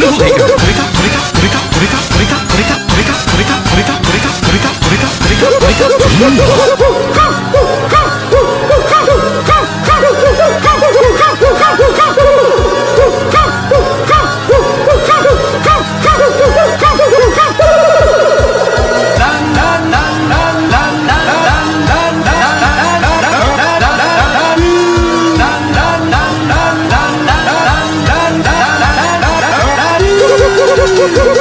れ放題か？これか？これか？これか？これか？これか？これか？これか？これか？これか？これか？これか？これか？これか？これか？これか？これか？ハハハハ!